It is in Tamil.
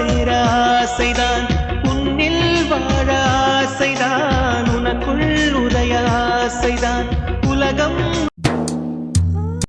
சேர ஆசைதான் உன்னில் வாழ ஆசைதான் உனக்குள் உதய